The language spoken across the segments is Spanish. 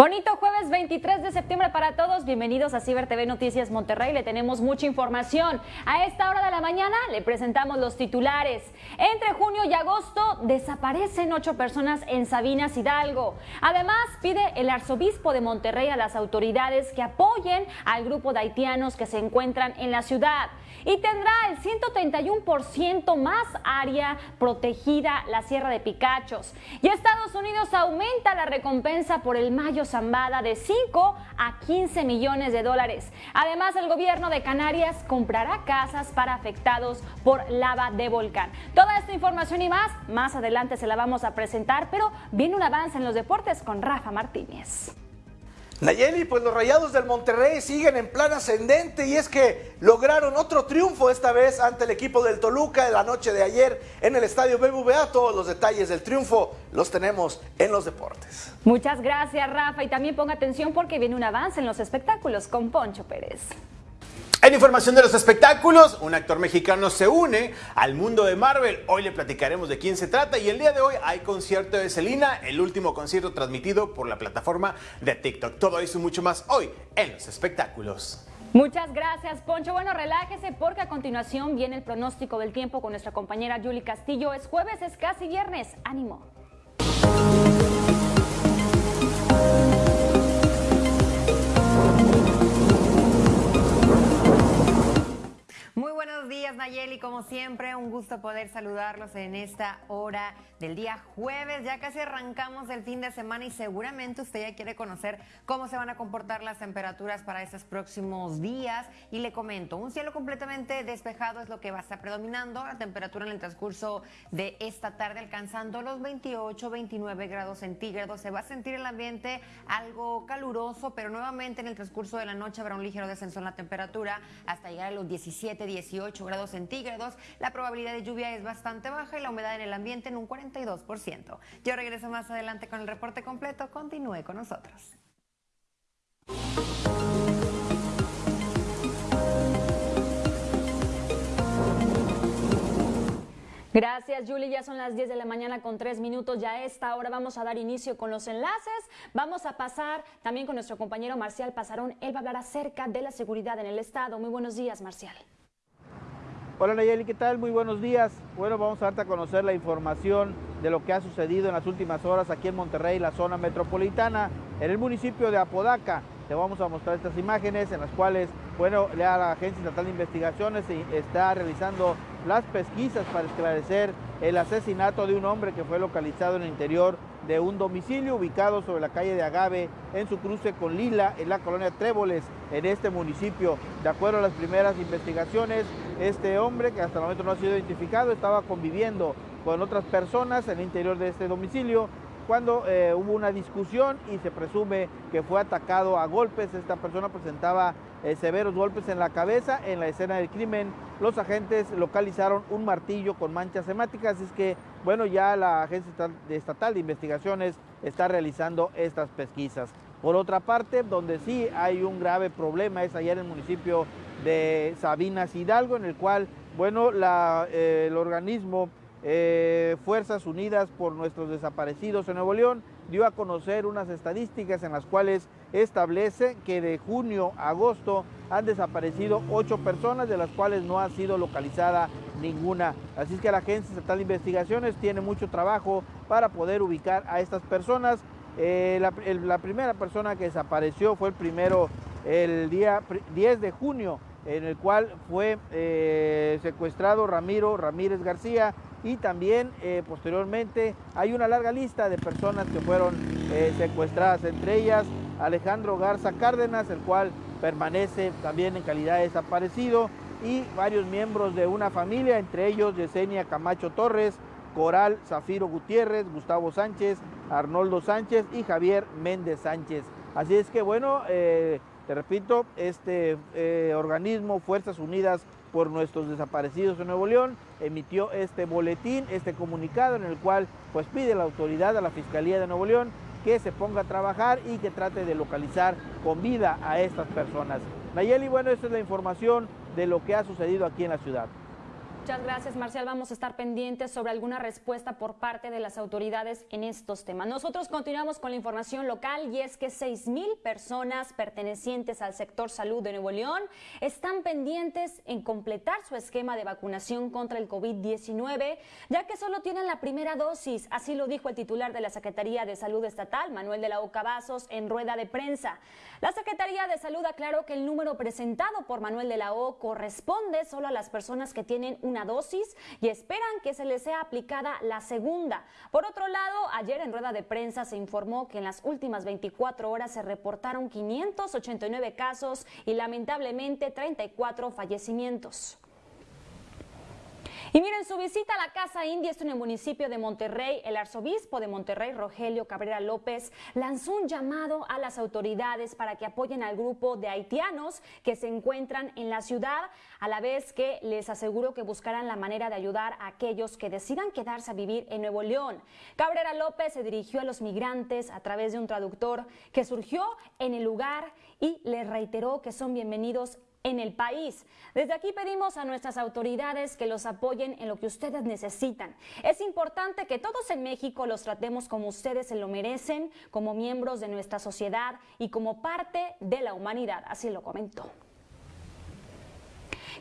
Bonito jueves 23 de septiembre para todos. Bienvenidos a Ciber TV Noticias Monterrey. Le tenemos mucha información. A esta hora de la mañana le presentamos los titulares. Entre junio y agosto desaparecen ocho personas en Sabinas Hidalgo. Además, pide el arzobispo de Monterrey a las autoridades que apoyen al grupo de haitianos que se encuentran en la ciudad. Y tendrá el 131% más área protegida la Sierra de Picachos. Y Estados Unidos aumenta la recompensa por el mayo Zambada de 5 a 15 millones de dólares. Además, el gobierno de Canarias comprará casas para afectados por lava de volcán. Toda esta información y más, más adelante se la vamos a presentar, pero viene un avance en los deportes con Rafa Martínez. Nayeli, pues los Rayados del Monterrey siguen en plan ascendente y es que lograron otro triunfo esta vez ante el equipo del Toluca en la noche de ayer en el estadio BBVA. Todos los detalles del triunfo los tenemos en los deportes. Muchas gracias, Rafa, y también ponga atención porque viene un avance en los espectáculos con Poncho Pérez. En información de los espectáculos, un actor mexicano se une al mundo de Marvel. Hoy le platicaremos de quién se trata y el día de hoy hay concierto de Selena, el último concierto transmitido por la plataforma de TikTok. Todo eso y mucho más hoy en los espectáculos. Muchas gracias, Poncho. Bueno, relájese porque a continuación viene el pronóstico del tiempo con nuestra compañera Julie Castillo. Es jueves, es casi viernes. Ánimo. Buenos días Nayeli, como siempre, un gusto poder saludarlos en esta hora del día jueves. Ya casi arrancamos el fin de semana y seguramente usted ya quiere conocer cómo se van a comportar las temperaturas para estos próximos días. Y le comento, un cielo completamente despejado es lo que va a estar predominando. La temperatura en el transcurso de esta tarde alcanzando los 28, 29 grados centígrados. Se va a sentir el ambiente algo caluroso, pero nuevamente en el transcurso de la noche habrá un ligero descenso en la temperatura hasta llegar a los 17, 18 grados centígrados. La probabilidad de lluvia es bastante baja y la humedad en el ambiente en un 42%. Yo regreso más adelante con el reporte completo. Continúe con nosotros. Gracias, Julie. Ya son las 10 de la mañana con 3 minutos. Ya a esta hora vamos a dar inicio con los enlaces. Vamos a pasar también con nuestro compañero Marcial Pasarón. Él va a hablar acerca de la seguridad en el Estado. Muy buenos días, Marcial. Hola Nayeli, ¿qué tal? Muy buenos días. Bueno, vamos a darte a conocer la información de lo que ha sucedido en las últimas horas aquí en Monterrey, la zona metropolitana, en el municipio de Apodaca. Te vamos a mostrar estas imágenes en las cuales, bueno, la Agencia Estatal de Investigaciones está realizando las pesquisas para esclarecer el asesinato de un hombre que fue localizado en el interior de un domicilio ubicado sobre la calle de Agave en su cruce con Lila en la colonia Tréboles en este municipio. De acuerdo a las primeras investigaciones, este hombre que hasta el momento no ha sido identificado estaba conviviendo con otras personas en el interior de este domicilio cuando eh, hubo una discusión y se presume que fue atacado a golpes. Esta persona presentaba eh, severos golpes en la cabeza. En la escena del crimen, los agentes localizaron un martillo con manchas hemáticas. Es que, bueno, ya la Agencia Estatal de Investigaciones está realizando estas pesquisas. Por otra parte, donde sí hay un grave problema es allá en el municipio de Sabinas Hidalgo, en el cual, bueno, eh, el organismo eh, Fuerzas Unidas por nuestros desaparecidos en Nuevo León dio a conocer unas estadísticas en las cuales establece que de junio a agosto han desaparecido ocho personas, de las cuales no ha sido localizada ninguna. Así es que la Agencia Estatal de Investigaciones tiene mucho trabajo para poder ubicar a estas personas. Eh, la, primera persona que desapareció fue el primero, el día 10 de junio, en el cual fue eh, secuestrado Ramiro Ramírez García, y también eh, posteriormente hay una larga lista de personas que fueron eh, secuestradas, entre ellas Alejandro Garza Cárdenas, el cual permanece también en calidad de desaparecido, y varios miembros de una familia, entre ellos Yesenia Camacho Torres, Coral Zafiro Gutiérrez, Gustavo Sánchez, Arnoldo Sánchez y Javier Méndez Sánchez. Así es que bueno, eh, te repito, este organismo, Fuerzas Unidas por nuestros desaparecidos en Nuevo León, emitió este boletín, este comunicado en el cual pues pide la autoridad, a la Fiscalía de Nuevo León, que se ponga a trabajar y que trate de localizar con vida a estas personas. Nayeli, bueno, esta es la información de lo que ha sucedido aquí en la ciudad. Muchas gracias, Marcial. Vamos a estar pendientes sobre alguna respuesta por parte de las autoridades en estos temas. Nosotros continuamos con la información local y es que 6 mil personas pertenecientes al sector salud de Nuevo León están pendientes en completar su esquema de vacunación contra el COVID-19, ya que solo tienen la primera dosis. Así lo dijo el titular de la Secretaría de Salud Estatal, Manuel de la Oca Vasos, en rueda de prensa. La Secretaría de Salud aclaró que el número presentado por Manuel de la O corresponde solo a las personas que tienen una dosis y esperan que se les sea aplicada la segunda. Por otro lado, ayer en rueda de prensa se informó que en las últimas 24 horas se reportaron 589 casos y lamentablemente 34 fallecimientos. Y miren, su visita a la Casa India en el municipio de Monterrey, el arzobispo de Monterrey, Rogelio Cabrera López, lanzó un llamado a las autoridades para que apoyen al grupo de haitianos que se encuentran en la ciudad, a la vez que les aseguró que buscarán la manera de ayudar a aquellos que decidan quedarse a vivir en Nuevo León. Cabrera López se dirigió a los migrantes a través de un traductor que surgió en el lugar y les reiteró que son bienvenidos en el país. Desde aquí pedimos a nuestras autoridades que los apoyen en lo que ustedes necesitan. Es importante que todos en México los tratemos como ustedes se lo merecen, como miembros de nuestra sociedad y como parte de la humanidad. Así lo comentó.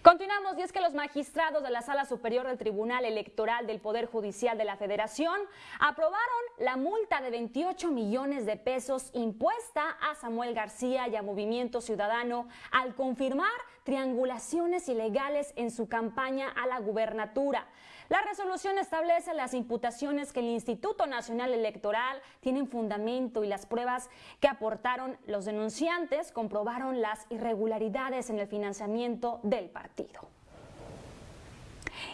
Continuamos y es que los magistrados de la Sala Superior del Tribunal Electoral del Poder Judicial de la Federación aprobaron la multa de 28 millones de pesos impuesta a Samuel García y a Movimiento Ciudadano al confirmar triangulaciones ilegales en su campaña a la gubernatura. La resolución establece las imputaciones que el Instituto Nacional Electoral tienen fundamento y las pruebas que aportaron los denunciantes comprobaron las irregularidades en el financiamiento del partido.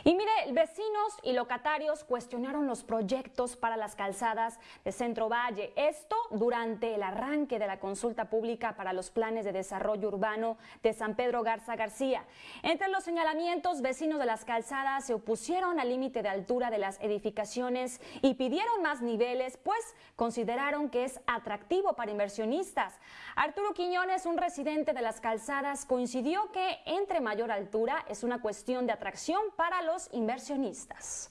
Y mire, vecinos y locatarios cuestionaron los proyectos para las calzadas de Centro Valle. Esto durante el arranque de la consulta pública para los planes de desarrollo urbano de San Pedro Garza García. Entre los señalamientos, vecinos de las calzadas se opusieron al límite de altura de las edificaciones y pidieron más niveles, pues consideraron que es atractivo para inversionistas. Arturo Quiñones, un residente de las calzadas, coincidió que entre mayor altura es una cuestión de atracción para los inversionistas.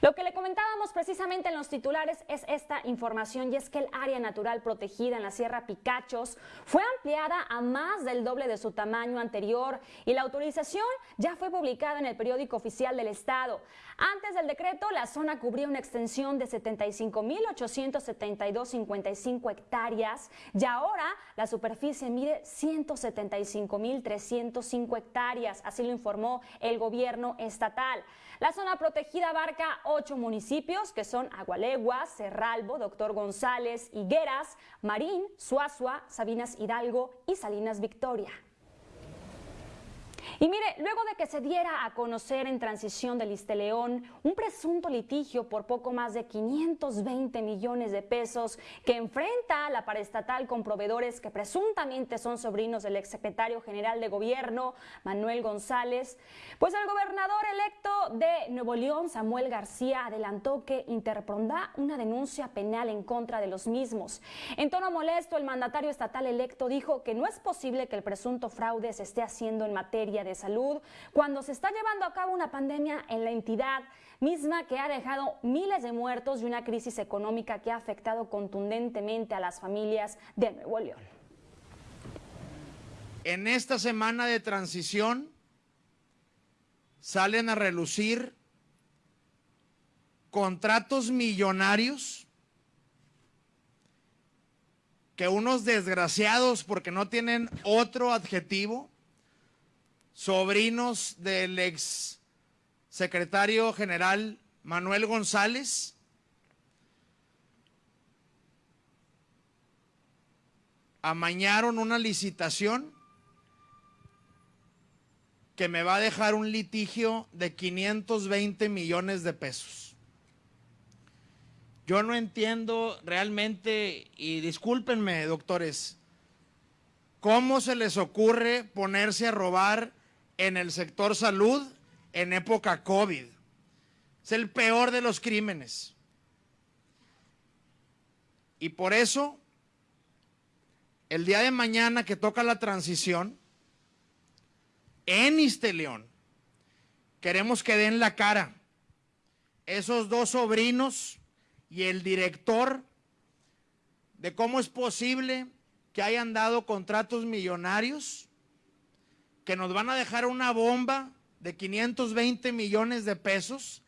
Lo que le comentábamos precisamente en los titulares es esta información y es que el área natural protegida en la Sierra Picachos fue ampliada a más del doble de su tamaño anterior y la autorización ya fue publicada en el periódico oficial del Estado. Antes del decreto, la zona cubría una extensión de 75.872.55 hectáreas y ahora la superficie mide 175.305 hectáreas, así lo informó el gobierno estatal. La zona protegida abarca ocho municipios que son Agualegua, Cerralbo, Doctor González, Higueras, Marín, Suazua, Sabinas Hidalgo y Salinas Victoria. Y mire, luego de que se diera a conocer en transición del León un presunto litigio por poco más de 520 millones de pesos que enfrenta la paraestatal con proveedores que presuntamente son sobrinos del exsecretario general de gobierno, Manuel González, pues el gobernador electo de Nuevo León, Samuel García, adelantó que interpondrá una denuncia penal en contra de los mismos. En tono molesto, el mandatario estatal electo dijo que no es posible que el presunto fraude se esté haciendo en materia de salud cuando se está llevando a cabo una pandemia en la entidad misma que ha dejado miles de muertos y una crisis económica que ha afectado contundentemente a las familias de Nuevo León. En esta semana de transición salen a relucir contratos millonarios que unos desgraciados, porque no tienen otro adjetivo, sobrinos del ex secretario general Manuel González, amañaron una licitación que me va a dejar un litigio de 520 millones de pesos. Yo no entiendo realmente, y discúlpenme, doctores, cómo se les ocurre ponerse a robar en el sector salud en época COVID. Es el peor de los crímenes. Y por eso, el día de mañana que toca la transición, en Isteleón, queremos que den la cara. Esos dos sobrinos y el director de cómo es posible que hayan dado contratos millonarios que nos van a dejar una bomba de 520 millones de pesos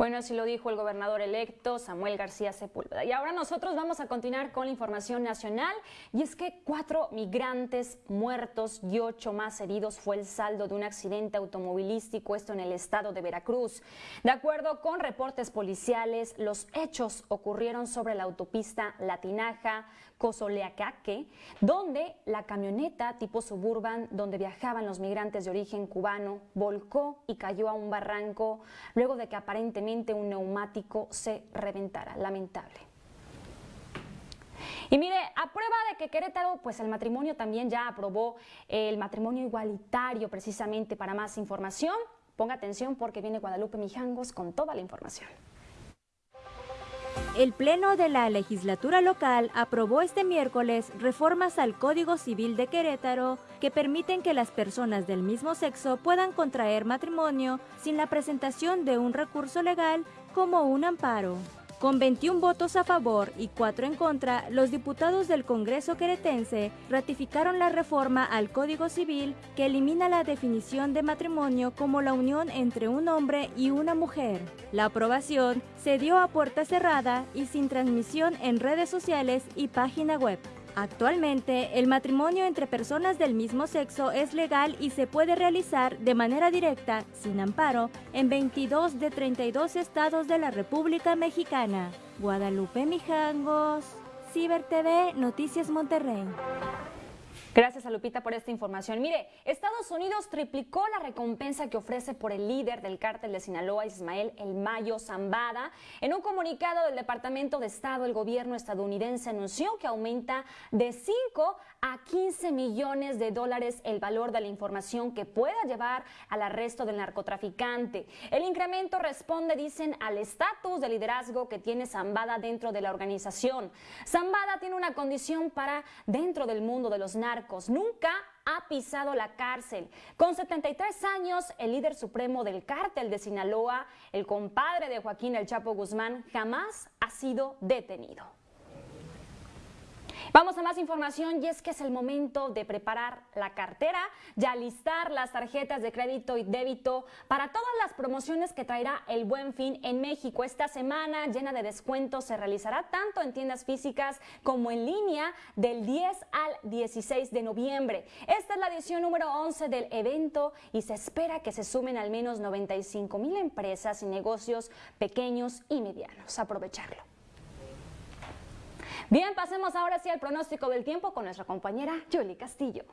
bueno, así lo dijo el gobernador electo Samuel García Sepúlveda. Y ahora nosotros vamos a continuar con la información nacional y es que cuatro migrantes muertos y ocho más heridos fue el saldo de un accidente automovilístico, esto en el estado de Veracruz. De acuerdo con reportes policiales, los hechos ocurrieron sobre la autopista Latinaja, Cozoleacaque, donde la camioneta tipo suburban donde viajaban los migrantes de origen cubano volcó y cayó a un barranco luego de que aparentemente un neumático se reventara. Lamentable. Y mire, a prueba de que Querétaro, pues el matrimonio también ya aprobó el matrimonio igualitario precisamente para más información. Ponga atención porque viene Guadalupe Mijangos con toda la información. El Pleno de la legislatura local aprobó este miércoles reformas al Código Civil de Querétaro que permiten que las personas del mismo sexo puedan contraer matrimonio sin la presentación de un recurso legal como un amparo. Con 21 votos a favor y 4 en contra, los diputados del Congreso queretense ratificaron la reforma al Código Civil que elimina la definición de matrimonio como la unión entre un hombre y una mujer. La aprobación se dio a puerta cerrada y sin transmisión en redes sociales y página web. Actualmente, el matrimonio entre personas del mismo sexo es legal y se puede realizar de manera directa, sin amparo, en 22 de 32 estados de la República Mexicana. Guadalupe Mijangos, Ciber TV, Noticias Monterrey. Gracias a Lupita por esta información. Mire, Estados Unidos triplicó la recompensa que ofrece por el líder del cártel de Sinaloa, Ismael El Mayo Zambada. En un comunicado del Departamento de Estado, el gobierno estadounidense anunció que aumenta de 5 a 15 millones de dólares el valor de la información que pueda llevar al arresto del narcotraficante. El incremento responde, dicen, al estatus de liderazgo que tiene Zambada dentro de la organización. Zambada tiene una condición para dentro del mundo de los narcos. Nunca ha pisado la cárcel. Con 73 años, el líder supremo del cártel de Sinaloa, el compadre de Joaquín El Chapo Guzmán, jamás ha sido detenido. Vamos a más información y es que es el momento de preparar la cartera, ya listar las tarjetas de crédito y débito para todas las promociones que traerá el Buen Fin en México. Esta semana llena de descuentos se realizará tanto en tiendas físicas como en línea del 10 al 16 de noviembre. Esta es la edición número 11 del evento y se espera que se sumen al menos 95 mil empresas y negocios pequeños y medianos. Aprovecharlo. Bien, pasemos ahora sí al pronóstico del tiempo con nuestra compañera Julie Castillo.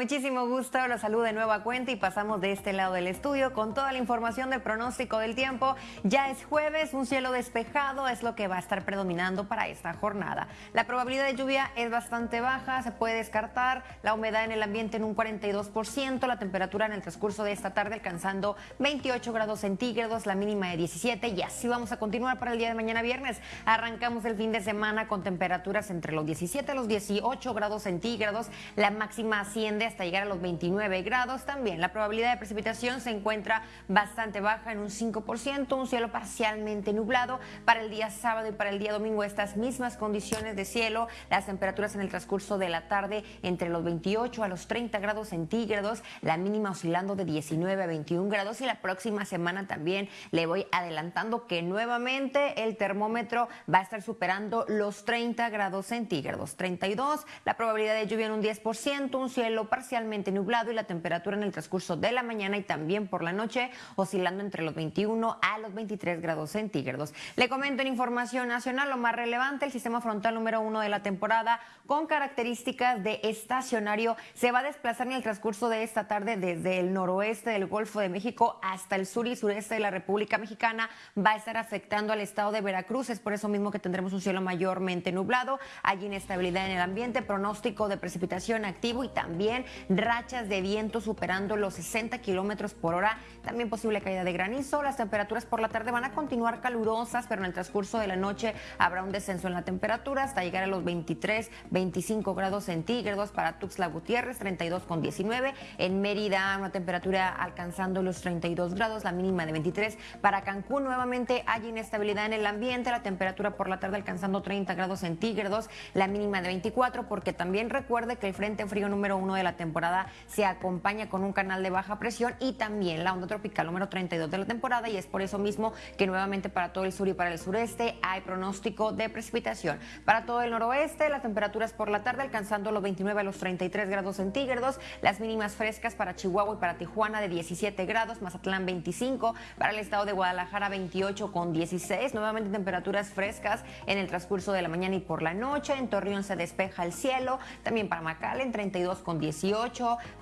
Muchísimo gusto los saludo de nueva cuenta y pasamos de este lado del estudio con toda la información del pronóstico del tiempo. Ya es jueves, un cielo despejado es lo que va a estar predominando para esta jornada. La probabilidad de lluvia es bastante baja, se puede descartar la humedad en el ambiente en un 42%, la temperatura en el transcurso de esta tarde alcanzando 28 grados centígrados, la mínima de 17 y así vamos a continuar para el día de mañana viernes. Arrancamos el fin de semana con temperaturas entre los 17 y los 18 grados centígrados, la máxima 100 hasta llegar a los 29 grados. También la probabilidad de precipitación se encuentra bastante baja en un 5%, un cielo parcialmente nublado. Para el día sábado y para el día domingo estas mismas condiciones de cielo, las temperaturas en el transcurso de la tarde entre los 28 a los 30 grados centígrados, la mínima oscilando de 19 a 21 grados y la próxima semana también le voy adelantando que nuevamente el termómetro va a estar superando los 30 grados centígrados, 32, la probabilidad de lluvia en un 10%, un cielo parcialmente nublado y la temperatura en el transcurso de la mañana y también por la noche oscilando entre los 21 a los 23 grados centígrados. Le comento en información nacional lo más relevante, el sistema frontal número uno de la temporada con características de estacionario se va a desplazar en el transcurso de esta tarde desde el noroeste del Golfo de México hasta el sur y sureste de la República Mexicana. Va a estar afectando al estado de Veracruz, es por eso mismo que tendremos un cielo mayormente nublado, hay inestabilidad en el ambiente, pronóstico de precipitación activo y también rachas de viento superando los 60 kilómetros por hora, también posible caída de granizo. Las temperaturas por la tarde van a continuar calurosas, pero en el transcurso de la noche habrá un descenso en la temperatura hasta llegar a los 23, 25 grados centígrados para Tuxtla Gutiérrez, 32 con 19. En Mérida, una temperatura alcanzando los 32 grados, la mínima de 23. Para Cancún, nuevamente hay inestabilidad en el ambiente, la temperatura por la tarde alcanzando 30 grados centígrados, la mínima de 24, porque también recuerde que el frente frío número uno de la temporada se acompaña con un canal de baja presión y también la onda tropical número 32 de la temporada. Y es por eso mismo que nuevamente para todo el sur y para el sureste hay pronóstico de precipitación. Para todo el noroeste, las temperaturas por la tarde alcanzando los 29 a los 33 grados centígrados, las mínimas frescas para Chihuahua y para Tijuana de 17 grados, Mazatlán 25, para el estado de Guadalajara 28 con 16, nuevamente temperaturas frescas en el transcurso de la mañana y por la noche, en Torreón se despeja el cielo, también para en 32 con 18,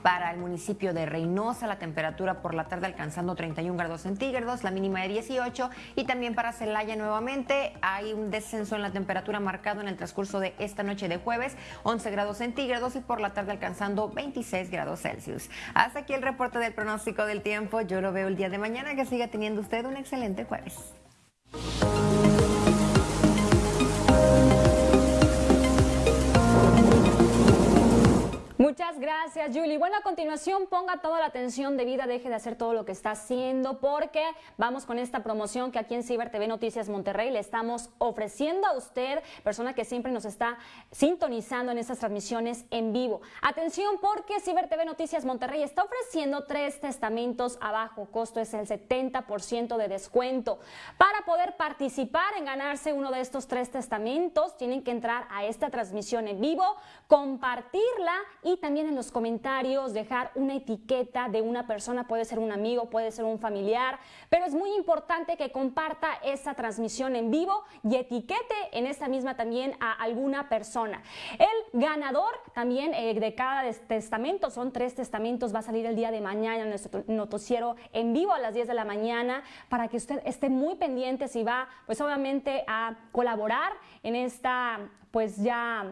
para el municipio de Reynosa la temperatura por la tarde alcanzando 31 grados centígrados, la mínima de 18 y también para Celaya nuevamente hay un descenso en la temperatura marcado en el transcurso de esta noche de jueves, 11 grados centígrados y por la tarde alcanzando 26 grados Celsius. Hasta aquí el reporte del pronóstico del tiempo. Yo lo veo el día de mañana. Que siga teniendo usted un excelente jueves. Muchas gracias, Julie. Bueno, a continuación ponga toda la atención de vida, deje de hacer todo lo que está haciendo, porque vamos con esta promoción que aquí en Ciber TV Noticias Monterrey le estamos ofreciendo a usted, persona que siempre nos está sintonizando en estas transmisiones en vivo. Atención, porque Ciber TV Noticias Monterrey está ofreciendo tres testamentos a bajo costo, es el 70% de descuento. Para poder participar en ganarse uno de estos tres testamentos, tienen que entrar a esta transmisión en vivo, compartirla y también en los comentarios dejar una etiqueta de una persona, puede ser un amigo, puede ser un familiar, pero es muy importante que comparta esa transmisión en vivo y etiquete en esta misma también a alguna persona. El ganador también eh, de cada testamento, son tres testamentos, va a salir el día de mañana en nuestro noticiero en vivo a las 10 de la mañana para que usted esté muy pendiente si va pues obviamente a colaborar en esta pues ya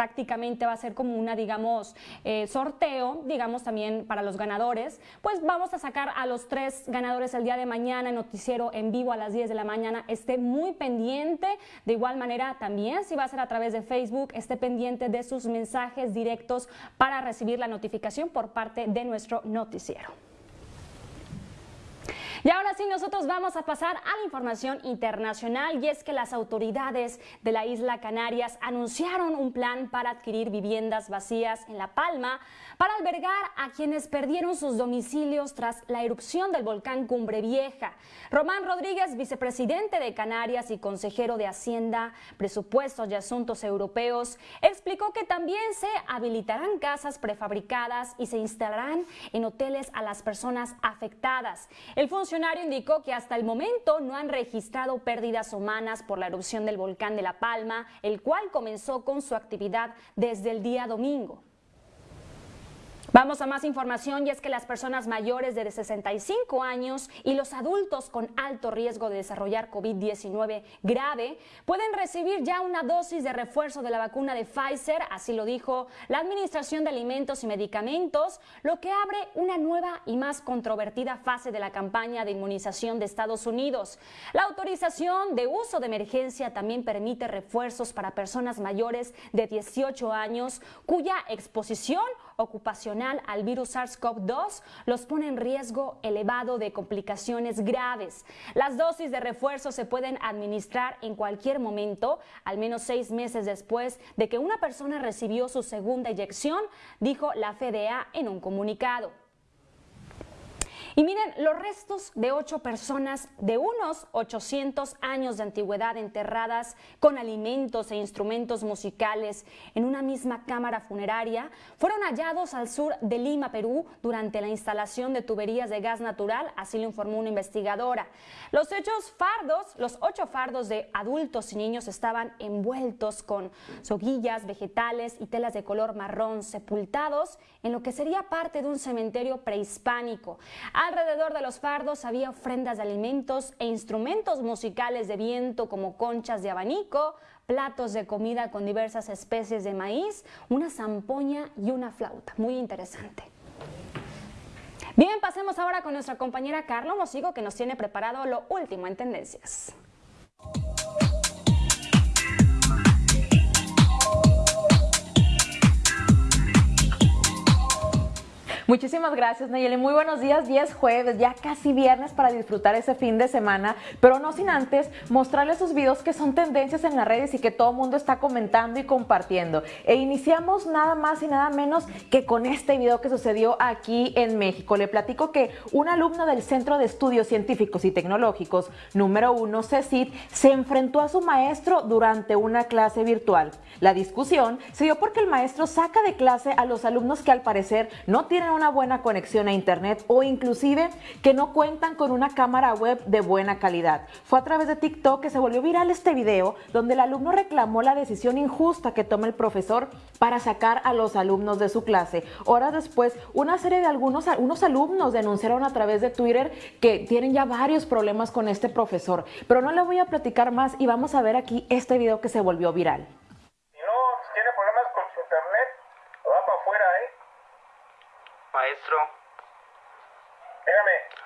prácticamente va a ser como una, digamos, eh, sorteo, digamos, también para los ganadores. Pues vamos a sacar a los tres ganadores el día de mañana, en noticiero en vivo a las 10 de la mañana. Esté muy pendiente. De igual manera, también si va a ser a través de Facebook, esté pendiente de sus mensajes directos para recibir la notificación por parte de nuestro noticiero. Y ahora sí, nosotros vamos a pasar a la información internacional y es que las autoridades de la isla Canarias anunciaron un plan para adquirir viviendas vacías en La Palma para albergar a quienes perdieron sus domicilios tras la erupción del volcán Cumbre Vieja. Román Rodríguez, vicepresidente de Canarias y consejero de Hacienda, Presupuestos y Asuntos Europeos, explicó que también se habilitarán casas prefabricadas y se instalarán en hoteles a las personas afectadas. Funcionario indicó que hasta el momento no han registrado pérdidas humanas por la erupción del volcán de La Palma, el cual comenzó con su actividad desde el día domingo. Vamos a más información y es que las personas mayores de 65 años y los adultos con alto riesgo de desarrollar COVID-19 grave pueden recibir ya una dosis de refuerzo de la vacuna de Pfizer, así lo dijo la Administración de Alimentos y Medicamentos, lo que abre una nueva y más controvertida fase de la campaña de inmunización de Estados Unidos. La autorización de uso de emergencia también permite refuerzos para personas mayores de 18 años cuya exposición ocupacional al virus SARS-CoV-2 los pone en riesgo elevado de complicaciones graves. Las dosis de refuerzo se pueden administrar en cualquier momento, al menos seis meses después de que una persona recibió su segunda inyección, dijo la FDA en un comunicado. Y miren, los restos de ocho personas de unos 800 años de antigüedad enterradas con alimentos e instrumentos musicales en una misma cámara funeraria fueron hallados al sur de Lima, Perú, durante la instalación de tuberías de gas natural, así lo informó una investigadora. Los hechos fardos, los ocho fardos de adultos y niños estaban envueltos con soguillas, vegetales y telas de color marrón sepultados en lo que sería parte de un cementerio prehispánico. Alrededor de los fardos había ofrendas de alimentos e instrumentos musicales de viento como conchas de abanico, platos de comida con diversas especies de maíz, una zampoña y una flauta. Muy interesante. Bien, pasemos ahora con nuestra compañera Carla Mosigo que nos tiene preparado lo último en tendencias. Muchísimas gracias, Nayeli. Muy buenos días, 10 jueves, ya casi viernes para disfrutar ese fin de semana, pero no sin antes mostrarles esos videos que son tendencias en las redes y que todo el mundo está comentando y compartiendo. E iniciamos nada más y nada menos que con este video que sucedió aquí en México. Le platico que un alumno del Centro de Estudios Científicos y Tecnológicos número uno, CECIT, se enfrentó a su maestro durante una clase virtual. La discusión se dio porque el maestro saca de clase a los alumnos que al parecer no tienen una buena conexión a internet o inclusive que no cuentan con una cámara web de buena calidad. Fue a través de TikTok que se volvió viral este video donde el alumno reclamó la decisión injusta que toma el profesor para sacar a los alumnos de su clase. Horas después, una serie de algunos unos alumnos denunciaron a través de Twitter que tienen ya varios problemas con este profesor. Pero no le voy a platicar más y vamos a ver aquí este video que se volvió viral. Maestro. Dígame.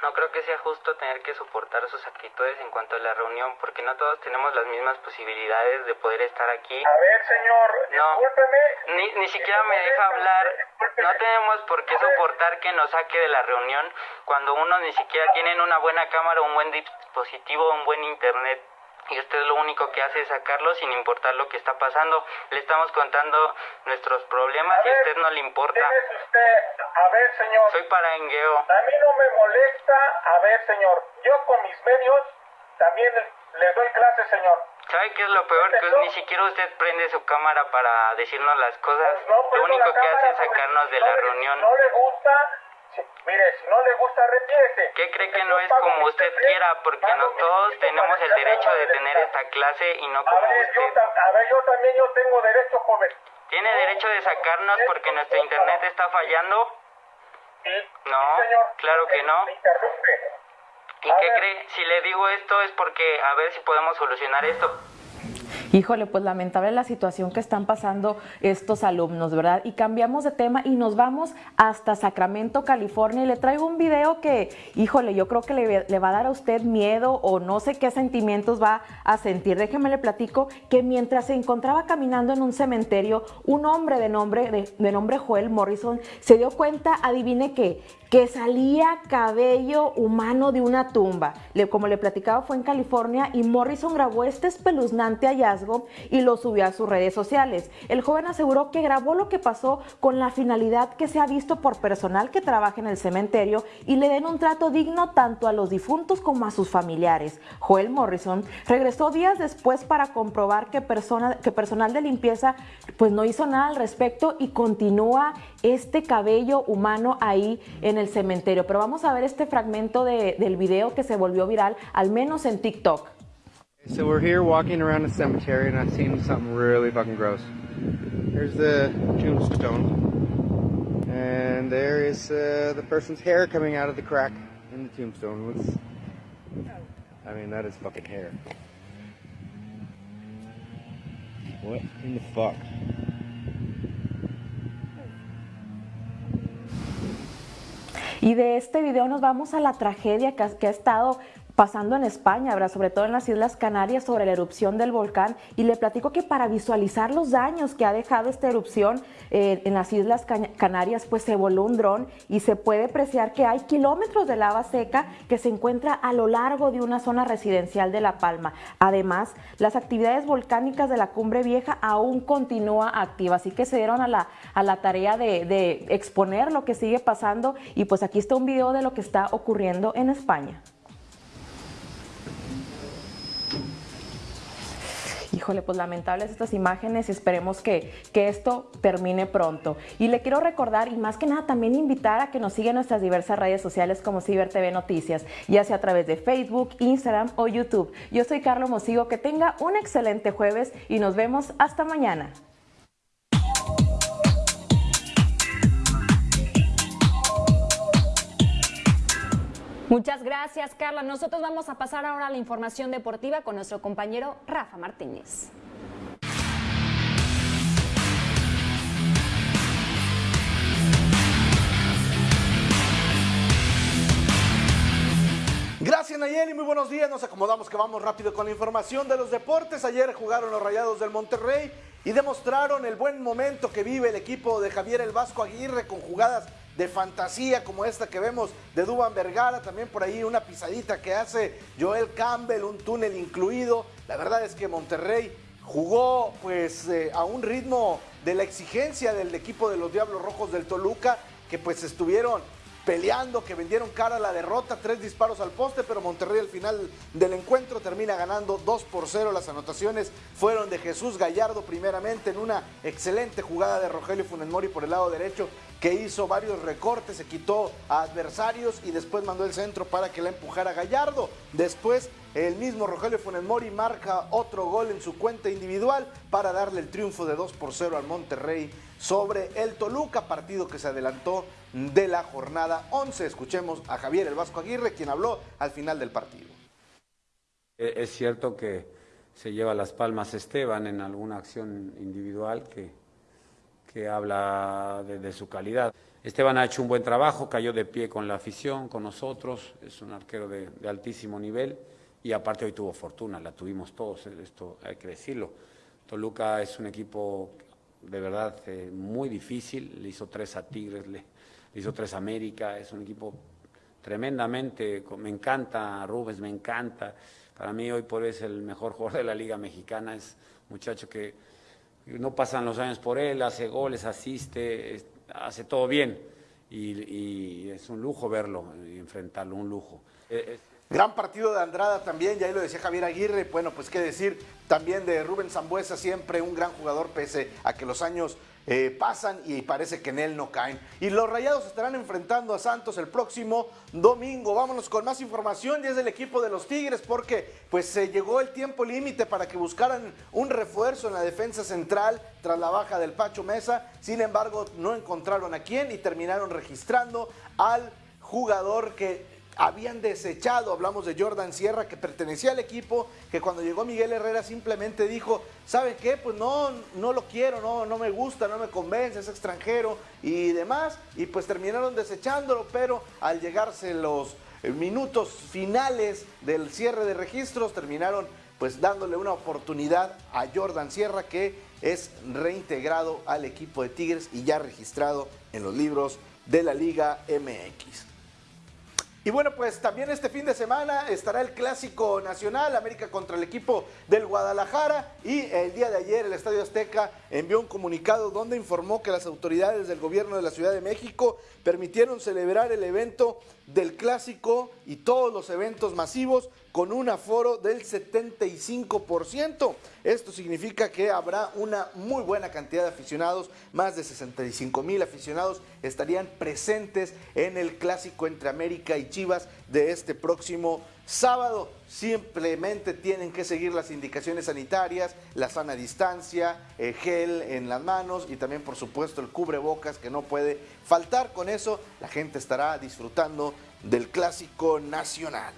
No creo que sea justo tener que soportar sus actitudes en cuanto a la reunión, porque no todos tenemos las mismas posibilidades de poder estar aquí. A ver, señor, no, discúlpeme. Ni, ni siquiera me deja hablar. No tenemos por qué soportar que nos saque de la reunión cuando uno ni siquiera tiene una buena cámara, un buen dispositivo, un buen internet y usted lo único que hace es sacarlo sin importar lo que está pasando. Le estamos contando nuestros problemas y a usted no le importa. usted? A ver, señor. Soy parangueo. A mí no me molesta. A ver, señor. Yo con mis medios también le doy clases, señor. ¿Sabe qué es lo peor? Que ni siquiera usted prende su cámara para decirnos las cosas. Pues lo único que hace es sacarnos de la reunión. No le gusta mire, si no le gusta, retírese. ¿Qué cree que no es como usted quiera? Porque no todos tenemos el derecho de tener esta clase y no como usted. A ver, yo también yo tengo derecho, joven. ¿Tiene derecho de sacarnos porque nuestro internet está fallando? Sí. No, claro que no. Me interrumpe. ¿Y qué cree? Si le digo esto es porque a ver si podemos solucionar esto. Híjole, pues lamentable la situación que están pasando estos alumnos, ¿verdad? Y cambiamos de tema y nos vamos hasta Sacramento, California. Y le traigo un video que, híjole, yo creo que le, va a dar a usted miedo o no sé qué sentimientos va a sentir. Déjeme le platico que mientras se encontraba caminando en un cementerio, un hombre de nombre, de, de nombre Joel Morrison se dio cuenta, adivine qué, que salía cabello humano de una tumba. como le platicaba, fue en California y Morrison grabó este espeluznante hallazgo y lo subió a sus redes sociales. El joven aseguró que grabó lo que pasó con la finalidad que se ha visto por personal que trabaja en el cementerio y le den un trato digno tanto a los difuntos como a sus familiares. Joel Morrison regresó días después para comprobar que, que personal de limpieza pues no hizo nada al respecto y continúa este cabello humano ahí en el cementerio. Pero vamos a ver este fragmento de, del video que se volvió viral, al menos en TikTok. So we're here walking around a cemetery and I've seen something really fucking gross. Here's the tombstone. And there is uh, the person's hair coming out of the crack in the tombstone. Let's, I mean, that is fucking hair. What in the fuck? Y de este video nos vamos a la tragedia que ha estado pasando en España, sobre todo en las Islas Canarias, sobre la erupción del volcán. Y le platico que para visualizar los daños que ha dejado esta erupción eh, en las Islas Canarias, pues se voló un dron y se puede apreciar que hay kilómetros de lava seca que se encuentra a lo largo de una zona residencial de La Palma. Además, las actividades volcánicas de la Cumbre Vieja aún continúa activa, así que se dieron a la, a la tarea de, de exponer lo que sigue pasando y pues aquí está un video de lo que está ocurriendo en España. Híjole, pues lamentables estas imágenes y esperemos que, que esto termine pronto. Y le quiero recordar y más que nada también invitar a que nos sigan en nuestras diversas redes sociales como Ciber TV Noticias, ya sea a través de Facebook, Instagram o YouTube. Yo soy Carlos Mosigo, que tenga un excelente jueves y nos vemos hasta mañana. Muchas gracias, Carla. Nosotros vamos a pasar ahora a la información deportiva con nuestro compañero Rafa Martínez. Gracias Nayeli, muy buenos días. Nos acomodamos que vamos rápido con la información de los deportes. Ayer jugaron los Rayados del Monterrey y demostraron el buen momento que vive el equipo de Javier el Vasco Aguirre con jugadas de fantasía como esta que vemos de Duban Vergara, también por ahí una pisadita que hace Joel Campbell, un túnel incluido. La verdad es que Monterrey jugó pues eh, a un ritmo de la exigencia del equipo de los Diablos Rojos del Toluca, que pues estuvieron peleando, que vendieron cara la derrota, tres disparos al poste, pero Monterrey al final del encuentro termina ganando 2 por 0. Las anotaciones fueron de Jesús Gallardo primeramente en una excelente jugada de Rogelio Funes Mori por el lado derecho que hizo varios recortes, se quitó a adversarios y después mandó el centro para que la empujara Gallardo. Después el mismo Rogelio Funes Mori marca otro gol en su cuenta individual para darle el triunfo de 2 por 0 al Monterrey sobre el Toluca, partido que se adelantó de la jornada 11. Escuchemos a Javier el Vasco Aguirre, quien habló al final del partido. E-, es cierto que se lleva las palmas Esteban en alguna acción individual que, que habla de, su calidad. Esteban ha hecho un buen trabajo, cayó de pie con la afición, con nosotros, es un arquero de, de altísimo nivel y aparte hoy tuvo fortuna, la tuvimos todos, esto hay que decirlo. Toluca es un equipo de verdad eh, muy difícil, le hizo tres a Tigres, le, hizo tres a América, es un equipo tremendamente, me encanta Rubens, me encanta, para mí hoy por hoy es el mejor jugador de la Liga Mexicana, es un muchacho que no pasan los años por él, hace goles, asiste, hace todo bien. Y, es un lujo verlo y enfrentarlo, un lujo. E, Gran partido de Andrada también, ya ahí lo decía Javier Aguirre, bueno, pues qué decir también de Rubén Zambuesa, siempre un gran jugador pese a que los años eh, pasan y parece que en él no caen. Y los Rayados estarán enfrentando a Santos el próximo domingo. Vámonos con más información es del equipo de los Tigres porque pues se llegó el tiempo límite para que buscaran un refuerzo en la defensa central tras la baja del Pacho Mesa. Sin embargo, no encontraron a quién y terminaron registrando al jugador que habían desechado, hablamos de Jordan Sierra que pertenecía al equipo, que cuando llegó Miguel Herrera simplemente dijo, ¿sabe qué? Pues no, no lo quiero, no, no me gusta, no me convence, es extranjero y demás, y pues terminaron desechándolo, pero al llegarse los eh, minutos finales del cierre de registros, terminaron pues dándole una oportunidad a Jordan Sierra que es reintegrado al equipo de Tigres y ya registrado en los libros de la Liga MX. Y bueno, pues también este fin de semana estará el Clásico Nacional, América contra el equipo del Guadalajara. Y el día de ayer el Estadio Azteca envió un comunicado donde informó que las autoridades del gobierno de la Ciudad de México permitieron celebrar el evento del Clásico y todos los eventos masivos con un aforo del 75%. Esto significa que habrá una muy buena cantidad de aficionados, más de 65 mil aficionados estarían presentes en el clásico entre América y Chivas de este próximo sábado. Simplemente tienen que seguir las indicaciones sanitarias, la sana distancia, el gel en las manos y también por supuesto el cubrebocas que no puede faltar. Con eso la gente estará disfrutando del clásico nacional.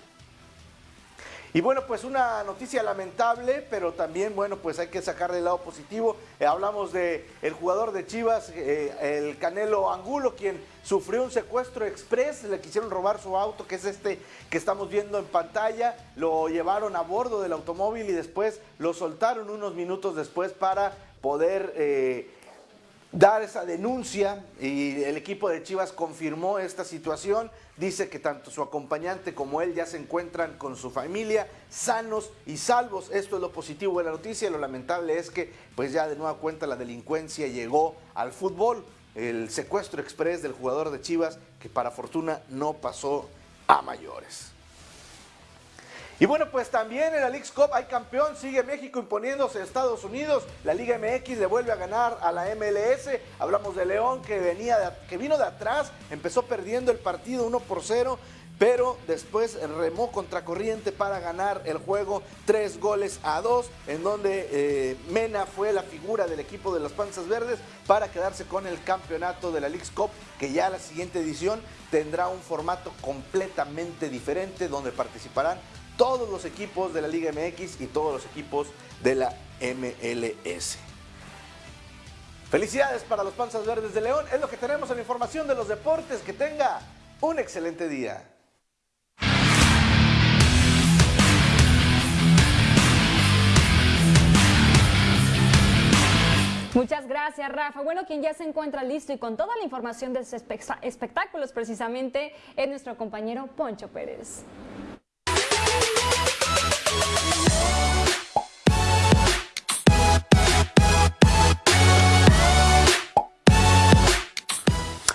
Y bueno, pues una noticia lamentable, pero también, bueno, pues hay que sacar del lado positivo. Eh, hablamos de el jugador de Chivas, eh, el Canelo Angulo, quien sufrió un secuestro express, le quisieron robar su auto, que es este que estamos viendo en pantalla, lo llevaron a bordo del automóvil y después lo soltaron unos minutos después para poder... Eh, dar esa denuncia y el equipo de Chivas confirmó esta situación. Dice que tanto su acompañante como él ya se encuentran con su familia sanos y salvos. Esto es lo positivo de la noticia. Lo lamentable es que pues ya de nueva cuenta la delincuencia llegó al fútbol. El secuestro express del jugador de Chivas que para fortuna no pasó a mayores. Y bueno, pues también en la League Cup hay campeón, sigue México imponiéndose a Estados Unidos, la Liga MX le vuelve a ganar a la MLS, hablamos de León que, venía que vino de atrás, empezó perdiendo el partido 1 por 0, pero después remó contracorriente para ganar el juego tres goles a dos, en donde eh, Mena fue la figura del equipo de las Panzas Verdes para quedarse con el campeonato de la League's Cup, que ya la siguiente edición tendrá un formato completamente diferente, donde participarán todos los equipos de la Liga MX y todos los equipos de la MLS. Felicidades para los Panzas Verdes de León. Es lo que tenemos en información de los deportes. Que tenga un excelente día. Muchas gracias, Rafa. Bueno, quien ya se encuentra listo y con toda la información de espectáculos precisamente es nuestro compañero Poncho Pérez.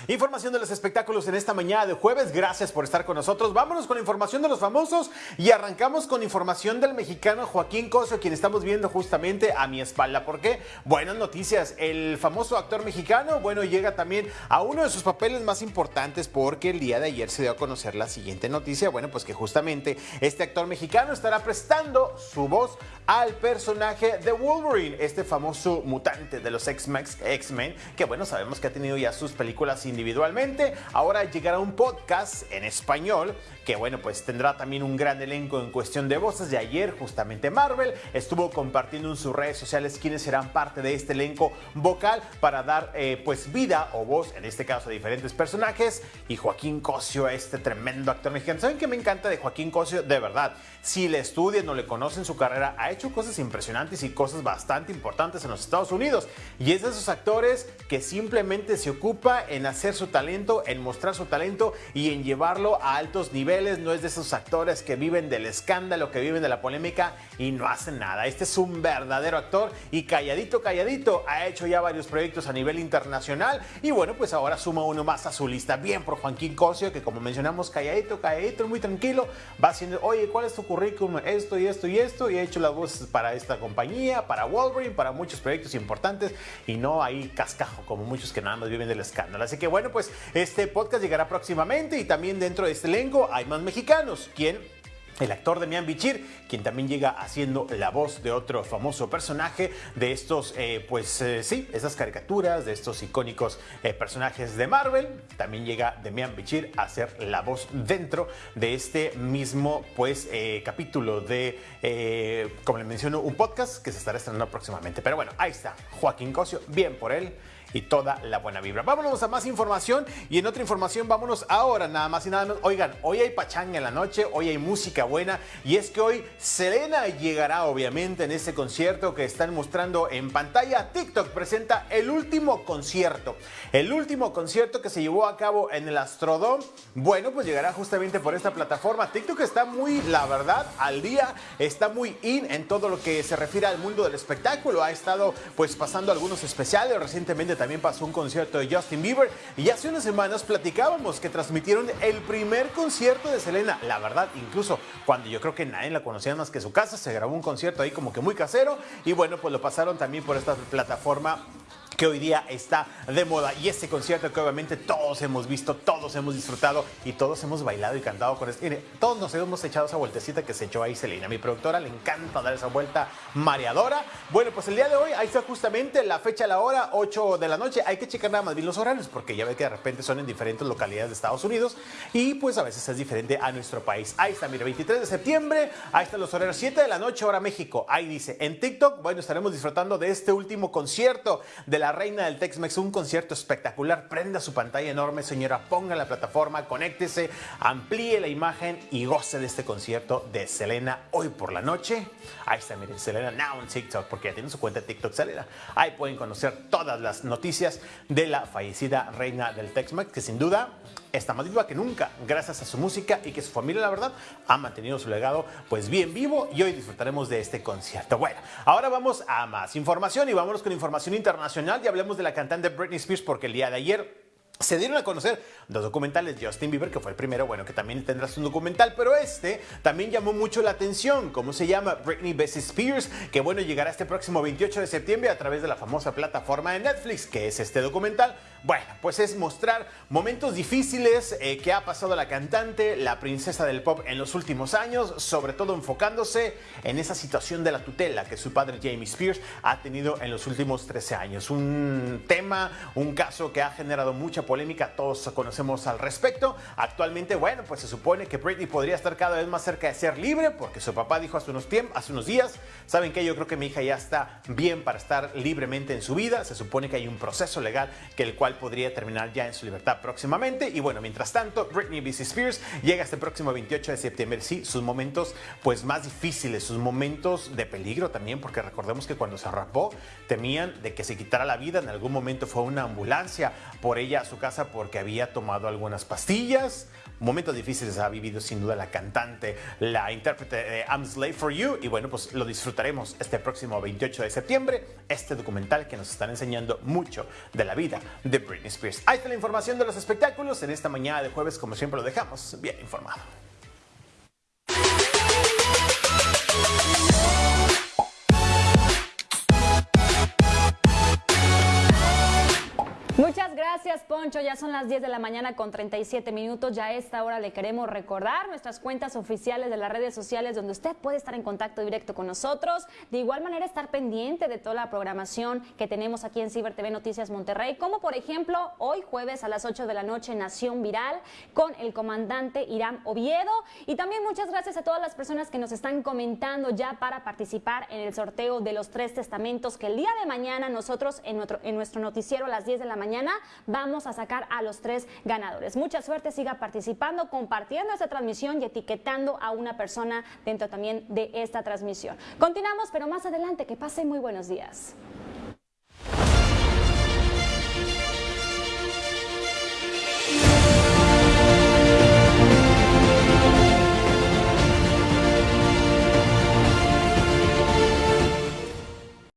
Información de los espectáculos en esta mañana de jueves. Gracias por estar con nosotros. Vámonos con información de los famosos y arrancamos con información del mexicano Joaquín Cosio, quien estamos viendo justamente a mi espalda. ¿Por qué? Buenas noticias. El famoso actor mexicano, bueno, llega también a uno de sus papeles más importantes porque el día de ayer se dio a conocer la siguiente noticia. Bueno, pues que justamente este actor mexicano estará prestando su voz al personaje de Wolverine, este famoso mutante de los X-Men, que bueno, sabemos que ha tenido ya sus películas sin individualmente. Ahora llegará un podcast en español que bueno, pues tendrá también un gran elenco en cuestión de voces. De ayer justamente Marvel estuvo compartiendo en sus redes sociales quienes serán parte de este elenco vocal para dar eh, pues vida o voz, en este caso a diferentes personajes. Y Joaquín Cosio, este tremendo actor mexicano. ¿Saben qué me encanta de Joaquín Cosio? De verdad, si le estudian o le conocen su carrera, ha hecho cosas impresionantes y cosas bastante importantes en los Estados Unidos. Y es de esos actores que simplemente se ocupa en hacer su talento, en mostrar su talento y en llevarlo a altos niveles no es de esos actores que viven del escándalo, que viven de la polémica y no hacen nada. Este es un verdadero actor y calladito, calladito, ha hecho ya varios proyectos a nivel internacional y bueno, pues ahora suma uno más a su lista. Bien por Joaquín Cosio, que como mencionamos, calladito, calladito, muy tranquilo, va haciendo, oye, ¿cuál es tu currículum? Esto y esto y esto, y ha hecho las voces para esta compañía, para Wolverine, para muchos proyectos importantes y no ahí cascajo como muchos que nada más viven del escándalo. Así que bueno, pues este podcast llegará próximamente y también dentro de este elenco hay más mexicanos. ¿Quién? El actor Demian Bichir, quien también llega haciendo la voz de otro famoso personaje de estos, eh, pues eh, sí, esas caricaturas, de estos icónicos eh, personajes de Marvel. También llega Demian Bichir a hacer la voz dentro de este mismo, pues, capítulo de, como le menciono, un podcast que se estará estrenando próximamente. Pero bueno, ahí está, Joaquín Cosio, bien por él y toda la buena vibra. Vámonos a más información y en otra información vámonos ahora nada más y nada menos. Oigan, hoy hay pachanga en la noche, hoy hay música buena y es que hoy Selena llegará obviamente en ese concierto que están mostrando en pantalla. TikTok presenta el último concierto, el último concierto que se llevó a cabo en el Astrodome. Bueno, pues llegará justamente por esta plataforma. TikTok está muy, la verdad, al día, está muy in en todo lo que se refiere al mundo del espectáculo. Ha estado pues pasando algunos especiales recientemente también también pasó un concierto de Justin Bieber y hace unas semanas platicábamos que transmitieron el primer concierto de Selena. La verdad, incluso cuando yo creo que nadie la conocía más que su casa, se grabó un concierto ahí como que muy casero y bueno, pues lo pasaron también por esta plataforma que hoy día está de moda. Y este concierto que obviamente todos hemos visto, todos hemos disfrutado y todos hemos bailado y cantado con este. Mire, todos nos hemos echado esa vueltecita que se echó ahí Selena. Mi productora le encanta dar esa vuelta mareadora. Bueno, pues el día de hoy, ahí está justamente la fecha, la hora, 8 de la noche. Hay que checar nada más bien los horarios porque ya ve que de repente son en diferentes localidades de Estados Unidos y pues a veces es diferente a nuestro país. Ahí está, mire, 23 de septiembre, ahí están los horarios, 7 de la noche, hora México. Ahí dice, en TikTok, bueno, estaremos disfrutando de este último concierto de la la reina del Tex-Mex, un concierto espectacular. Prenda su pantalla enorme, señora, ponga la plataforma, conéctese, amplíe la imagen y goce de este concierto de Selena hoy por la noche. Ahí está, miren, Selena Now en TikTok, porque ya tiene su cuenta de TikTok Selena. Ahí pueden conocer todas las noticias de la fallecida reina del Tex-Mex, que sin duda está más viva que nunca gracias a su música y que su familia, la verdad, ha mantenido su legado pues bien vivo y hoy disfrutaremos de este concierto. Bueno, ahora vamos a más información y vámonos con información internacional y hablemos de la cantante Britney Spears porque el día de ayer se dieron a conocer dos documentales Justin Bieber, que fue el primero, bueno, que también tendrás un documental, pero este también llamó mucho la atención. ¿Cómo se llama? Britney Bessie Spears, que bueno, llegará este próximo 28 de septiembre a través de la famosa plataforma de Netflix, que es este documental Bueno, pues es mostrar momentos difíciles eh, que ha pasado la cantante, la princesa del pop en los últimos años, sobre todo enfocándose en esa situación de la tutela que su padre Jamie Spears ha tenido en los últimos 13 años. Un tema, un caso que ha generado mucha polémica, todos conocemos al respecto. Actualmente, bueno, pues se supone que Britney podría estar cada vez más cerca de ser libre porque su papá dijo hace unos, hace unos días, ¿saben qué? Yo creo que mi hija ya está bien para estar libremente en su vida. Se supone que hay un proceso legal que el cual podría terminar ya en su libertad próximamente. Y bueno, mientras tanto, Britney B.C. Spears llega este próximo 28 de septiembre. Sí, sus momentos pues más difíciles, sus momentos de peligro también, porque recordemos que cuando se rapó temían de que se quitara la vida. En algún momento fue una ambulancia por ella a su casa porque había tomado algunas pastillas. Momentos difíciles ha vivido sin duda la cantante, la intérprete de I'm Slave for You. Y bueno, pues lo disfrutaremos este próximo 28 de septiembre. Este documental que nos están enseñando mucho de la vida de Britney Spears. Ahí está la información de los espectáculos en esta mañana de jueves, como siempre lo dejamos bien informado. Gracias, Poncho. Ya son las 10 de la mañana con 37 minutos. Ya a esta hora le queremos recordar nuestras cuentas oficiales de las redes sociales donde usted puede estar en contacto directo con nosotros. De igual manera, estar pendiente de toda la programación que tenemos aquí en Ciber TV Noticias Monterrey, como por ejemplo hoy jueves a las 8 de la noche Nación Viral con el comandante Irán Oviedo. Y también muchas gracias a todas las personas que nos están comentando ya para participar en el sorteo de los tres testamentos que el día de mañana nosotros en nuestro, en nuestro noticiero a las 10 de la mañana mañana vamos a sacar a los tres ganadores. Mucha suerte, siga participando, compartiendo esta transmisión y etiquetando a una persona dentro también de esta transmisión. Continuamos, pero más adelante, que pase muy buenos días.